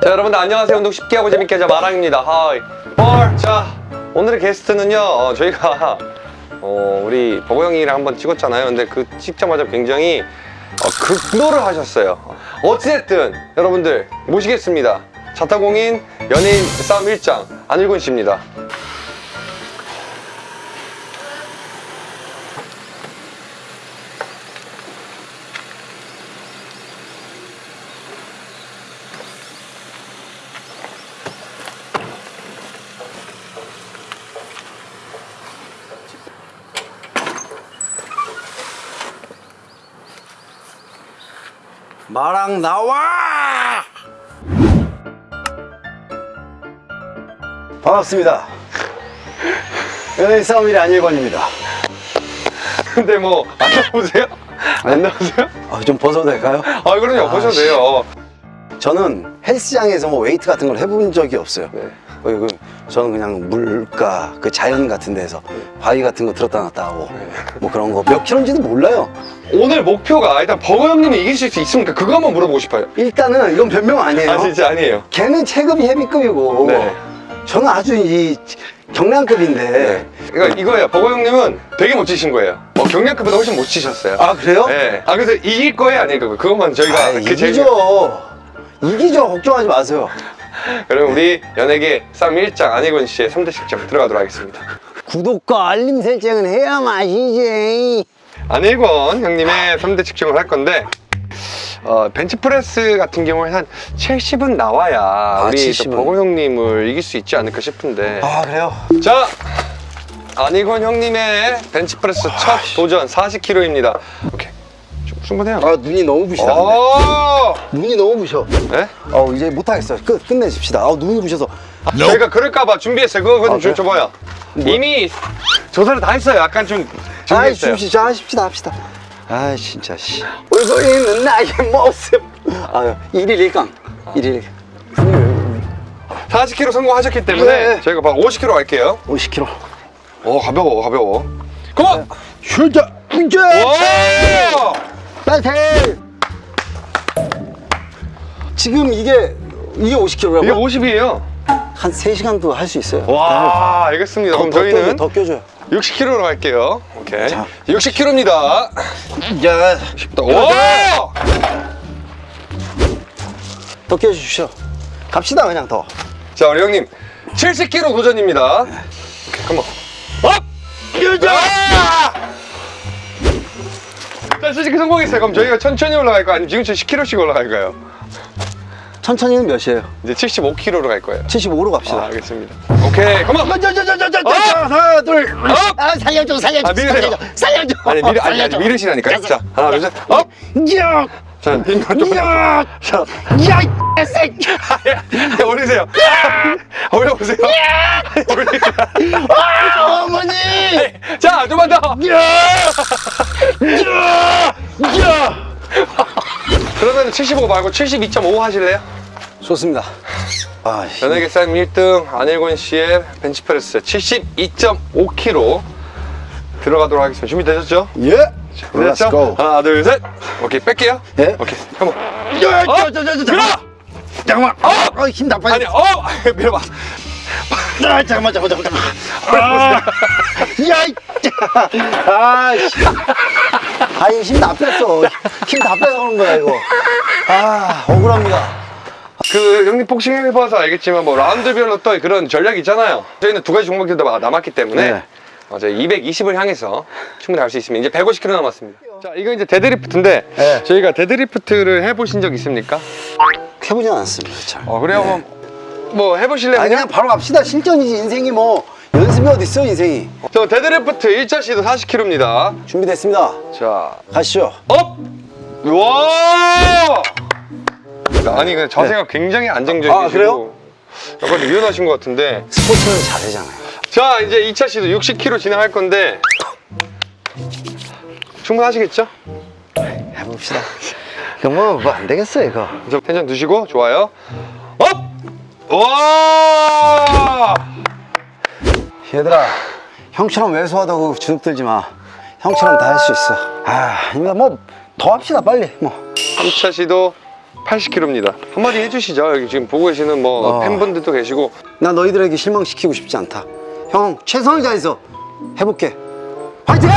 자 여러분들 안녕하세요. 운동 쉽게 하고 재밌게 하자. 마랑입니다. 하이. 헐. 자 오늘의 게스트는요 어, 저희가 어, 우리 버거 형이랑 한번 찍었잖아요. 근데 그 찍자마자 굉장히 어, 극노를 하셨어요. 어찌됐든 여러분들 모시겠습니다. 자타공인 연예인 싸움 1장 안일곤 씨입니다 마랑 나와! 반갑습니다. 연예인 싸움일의 안일권입니다. 근데 뭐 안 나오세요? 안 나오세요? 아, 좀 벗어도 될까요? 아 그럼요 보셔도 씨. 돼요 저는 헬스장에서 뭐 웨이트 같은 걸 해본 적이 없어요. 네. 어, 이거 저는 그냥 물가, 그 자연 같은 데서 바위 같은 거 들었다 놨다 하고 뭐 그런 거 몇 킬로인지도 몰라요. 오늘 목표가 일단 버거 형님이 이기실 수 있습니까? 그거 한번 물어보고 싶어요 일단은 이건 변명 아니에요. 아 진짜 아니에요 걔는 체급이 헤비급이고 네. 저는 아주 이 경량급인데 네. 그러니까 이거예요. 버거 형님은 되게 못 치신 거예요. 뭐 경량급보다 훨씬 못 치셨어요. 아 그래요? 네. 아 그래서 이길 거예요, 아닐 거예요? 그것만 저희가 아, 그 이기죠. 이기죠. 걱정하지 마세요. 그럼 우리 연예계 쌈 1장 안희곤 씨의 3대 식점 들어가도록 하겠습니다. 구독과 알림 설정은 해야 맛이지. 안희곤 형님의 3대 측정을 할 건데 어, 벤치프레스 같은 경우에 한 70은 나와야 우리 또70 은. 버거 형님을 이길 수 있지 않을까 싶은데 아 그래요? 자 안희곤 형님의 벤치프레스 첫 도전 40kg입니다. 오케이 충- 충분해요. 아 눈이 너무 부시다. 오! 눈이 너무 부셔. 네? 어 이제 못하겠어요. 끝 끝내십시다. 아 눈이 부셔서. 저희가 그럴까봐 준비했어요. 그거 좀 아, 그래요? 줘봐요. 뭐? 이미 조사를 다 했어요. 약간 좀 아이. 줍시다. 하십시다 합시다. 아 진짜 씨. 울고 있는 나의 모습. 아 1일 1강. 1일 40kg 성공하셨기 때문에 네. 저희가 바로 50kg 갈게요. 50kg. 오 가벼워 가벼워. 고! 슈자 이제 와! 파이팅. 지금 이게 이게 50kg라고? 이게 50이에요. 한 3시간도 할 수 있어요. 와 알겠습니다. 더, 그럼 더 저희는 더 껴줘요. 60kg로 갈게요. 오케이. 자. 60kg입니다. 야, 와! 더 껴주시오. 갑시다 그냥 더. 자 우리 형님 70kg 도전입니다. 오케이, come on. Up! 자, 솔직히 성공했어요. 그럼 저희가 천천히 올라갈까요? 아니면 지금처럼 10kg씩 올라갈까요? 천천히는 몇이에요? 이제 75kg로 갈 거예요. 75로 아, 갑시다. 알겠습니다. 오케이, come on! 자자자자자자 어? 하나 둘. up! 아 살려줘 살려줘 아. 살려줘 살려줘. 아니, 밀으, 아니, 아니, 밀으시라니까요. 자, 하나, 둘, 셋, up! 야, 자, 힘만 좀. 야, 자, 야, 이 새끼. 야, 올리세요. 올려보세요. 올리세요. 아, 어머니. 자, 좀만 더. 야, 야, 야. 그러면 75 말고 72.5 하실래요? 좋습니다. 아, 씨. 연예계 쌈 1등 안일곤 씨의 벤치프레스 72.5kg 들어가도록 하겠습니다. 준비되셨죠? 예. Let's go. 하나, 둘, 셋. 오케이, 뺄게요. 예. 오케이, 컴온. 야, 어? 저, 저, 저, 저, 밀어! 잠깐만. 어, 힘 나빠져. 아니, 어! 밀어봐. 아, 잠깐만, 잠깐만, 잠깐만. 아, 야, 이 아, 씨. 아, 이거 힘 다 뺐어. 힘 다 빼서 그런 거야, 이거. 아, 억울합니다. 그 형님 복싱 해봐서 알겠지만 뭐 라운드별로 또 그런 전략이 있잖아요. 저희는 두 가지 종목이 더 남았기 때문에 네. 어, 저희 220을 향해서 충분히 갈 수 있습니다. 이제 150kg 남았습니다. 자, 이거 이제 데드리프트인데 네. 저희가 데드리프트를 해보신 적 있습니까? 해보진 않았습니다, 참. 어, 그래요? 그럼 뭐 해보실래요? 아니, 그냥? 그냥 바로 갑시다. 실전이지, 인생이 뭐. 연습이 어딨어, 인생이. 저 데드리프트 1차 시도 40kg입니다. 준비됐습니다. 자, 가시죠. Up! 와! 아니, 근데 자세가 굉장히 안정적이시고 아, 그래요? 약간 좀 유연하신 것 같은데 스포츠는 잘하잖아요. 자 이제 2차 시도 60kg 진행할 건데 충분하시겠죠? 해봅시다. 이거 뭐, 뭐 안 되겠어, 이거. 저 텐션 드시고 좋아요 up! 와! 얘들아, 형처럼 왜소하다고 주눅 들지 마. 형처럼 다 할 수 있어. 아, 아닙니다. 뭐, 더 합시다, 빨리. 뭐. 3차 시도 80kg입니다. 한마디 해주시죠. 여기 지금 보고 계시는 뭐 어. 팬분들도 계시고 나 너희들에게 실망시키고 싶지 않다. 형 최선을 다해서 해볼게. 화이팅!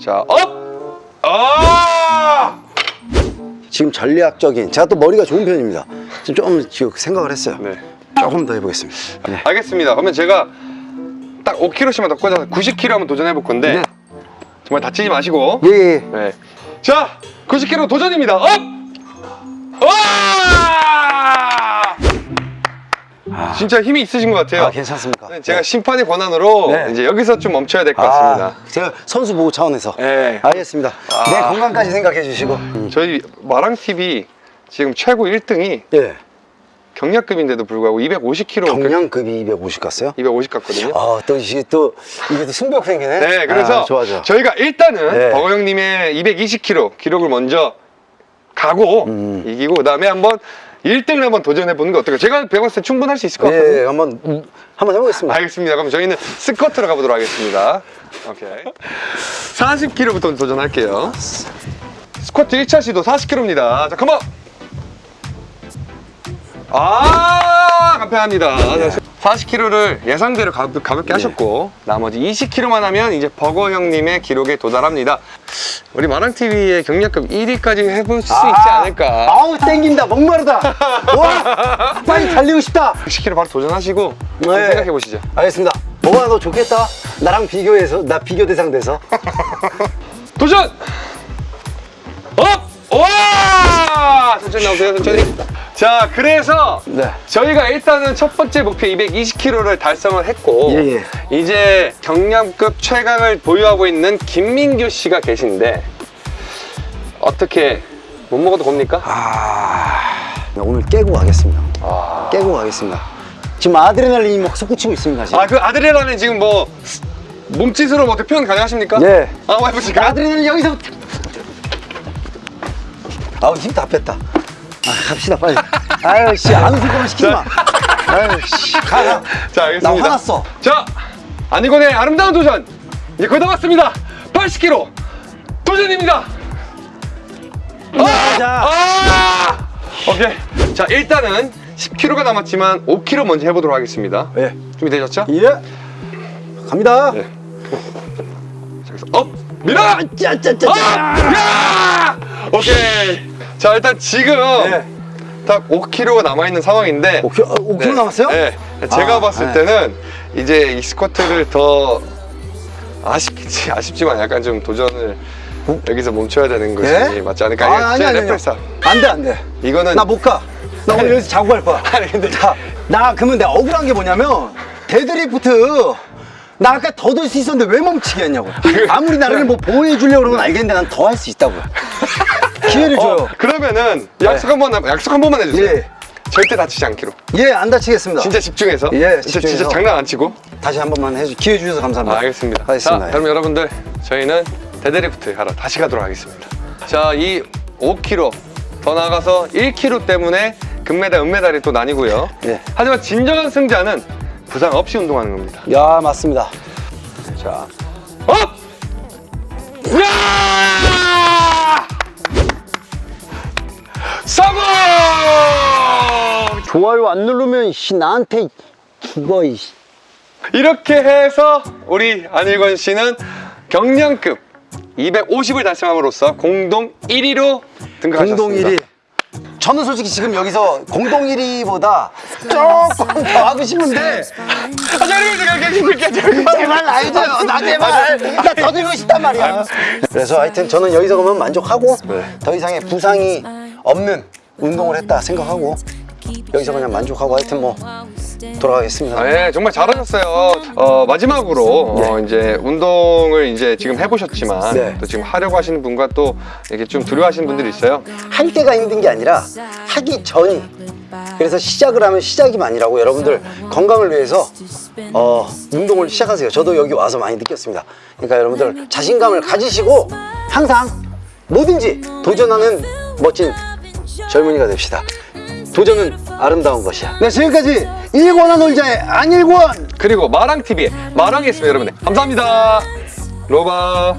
자 up! 아! 지금 전략적인 제가 또 머리가 좋은 편입니다. 지금 조금 지금 생각을 했어요. 네. 조금 더 해보겠습니다. 네. 알겠습니다. 그러면 제가 딱 5kg씩만 더 꽂아서 90kg 한번 도전해 볼 건데 네. 정말 다치지 마시고 예, 예. 네. 자, 90kg 도전입니다. Up! 와! 진짜 힘이 있으신 것 같아요. 아 괜찮습니까? 네, 제가 심판의 권한으로 네. 이제 여기서 좀 멈춰야 될 것 같습니다. 아, 제가 선수 보호 차원에서 네. 알겠습니다. 아. 내 건강까지 생각해 주시고. 음. 저희 마랑 TV 지금 최고 1등이 예. 경량급인데도 불구하고 250kg 경량급이 250 갔어요? 250 갔거든요. 아, 또 이게 또 이게 또 승부욕 생기네. 네, 그래서 아, 좋아 좋아. 저희가 일단은 네. 버거 형님의 220kg 기록을 먼저 가고 음. 이기고 그 다음에 한번 1등을 한번 도전해 보는 게 어떨까요? 제가 배웠을 때 충분할 수 있을 것 같거든요. 예, 예, 한번 음, 한번 해보겠습니다. 알겠습니다. 그럼 저희는 스쿼트로 가보도록 하겠습니다. 오케이. 40kg부터 도전할게요. 스쿼트 1차 시도 40kg입니다. 자, 컴온! 아, 간편합니다. 40kg를 예상대로 가볍, 가볍게 하셨고, 나머지 20kg만 하면 이제 버거 형님의 기록에 도달합니다. 우리 말왕TV의 경량급 1위까지 해볼 수 있지 않을까. 아우 땡긴다 목마르다. 와 빨리 달리고 싶다. 60kg 바로 도전하시고, 네. 생각해 보시죠. 알겠습니다. 뭐가 너 좋겠다. 나랑 비교해서 나 비교 대상 돼서. 도전! Up! 와! 천천히 나오세요, 천천히. 자, 그래서 네. 저희가 일단은 첫 번째 목표 220kg를 달성을 했고 예, 예. 이제 경량급 최강을 보유하고 있는 김민규 씨가 계신데 어떻게 못 먹어도 겁니까? 아 오늘 깨고 가겠습니다. 아, 깨고 가겠습니다. 지금 아드레날린이 막 솟구치고 있습니다. 지금. 아, 그 아드레날린 지금 뭐 몸짓으로 뭐 표현 가능하십니까? 네. 아, 한번 해보실까요? 아드레날린 여기서. 아우 힘 다 뺐다. 아 갑시다 빨리. 아유 씨안 웃을 거면 시키지 마. 아유 씨 가. 가. 자, 알겠습니다. 나 화났어. 자, 아니건의 아름다운 도전. 이제 거의 다 왔습니다. 80kg 도전입니다. 가자. 아! 오케이. 자, 일단은 10kg가 남았지만 5kg 먼저 해보도록 하겠습니다. 예. 준비되셨죠? 예. 갑니다. 네. 자, 그래서 up! 밀어! 짜짜짜짜. Up! 야! 오케이. 자, 일단 지금 네. 딱 5kg가 남아있는 상황인데 5kg, 어, 5kg 남았어요? 네. 제가 아, 봤을 네. 때는 이제 이 스쿼트를 더 아쉽지 아쉽지만 약간 좀 도전을 여기서 멈춰야 되는 것이 예? 맞지 않을까? 아, 아니, 제 아니, reference. 안 돼, 안 돼. 이거는 나 못 가. 나 오늘 아니. 여기서 자고 갈 거야. 아니, 근데- 자, 나 그러면 내가 억울한 게 뭐냐면 데드리프트 나 아까 더 들 수 있었는데 왜 멈추게 했냐고. 아무리 나를 뭐 보호해 주려고 그러면 알겠는데 난 더 할 수 있다고요. 기회를 줘요. 어, 그러면은 약속 한 번 약속 한 번만 해주세요. 예. 절대 다치지 않기로. 예, 안 다치겠습니다. 진짜 집중해서. 예, 진짜, 진짜 집중해서. 장난 안 치고. 다시 한 번만 해주 기회 주셔서 감사합니다. 아, 알겠습니다. 하겠습니다. 자, 그럼 여러분들 저희는 데드리프트 하러 다시 가도록 하겠습니다. 자, 이 5kg 더 나가서 1kg 때문에 금메달, 은메달이 또 나뉘고요. 예. 하지만 진정한 승자는 부상 없이 운동하는 겁니다. 야, 맞습니다. 자, up! 좋아요 안 누르면 씨 나한테 죽어 이 씨. 이렇게 해서 우리 안일권 씨는 경량급 250을 달성함으로써 공동 1위로 등극하셨습니다. 공동 1위. 저는 솔직히 지금 여기서 공동 1위보다 조금 더 하고 싶은데 아, 저리 제가 계십니까? 제발 나 해줘요 나 제발 나 더 들고 싶단 말이야 그래서 하여튼 저는 여기서 그러면 만족하고 더 이상의 부상이 없는 운동을 했다 생각하고 여기서 그냥 만족하고 하여튼 뭐 돌아가겠습니다 아, 예, 정말 잘하셨어요. 어, 마지막으로 어, 이제 운동을 이제 지금 해보셨지만 네. 또 지금 하려고 하시는 분과 또 이렇게 좀 두려워하시는 분들이 있어요. 할 때가 힘든 게 아니라 하기 전이 그래서 시작을 하면 시작이 아니라고 여러분들 건강을 위해서 어, 운동을 시작하세요 저도 여기 와서 많이 느꼈습니다 그러니까 여러분들 자신감을 가지시고 항상 뭐든지 도전하는 멋진 젊은이가 됩시다 도전은 아름다운 것이야 네 지금까지 일권한 놀자의 안일권 그리고 마랑TV의 마랑이었습니다 여러분 들 감사합니다 로바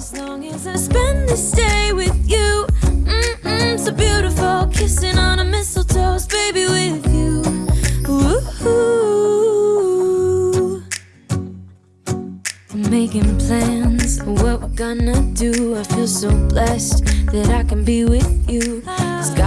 making plans what we're gonna do i feel so blessed that i can be with you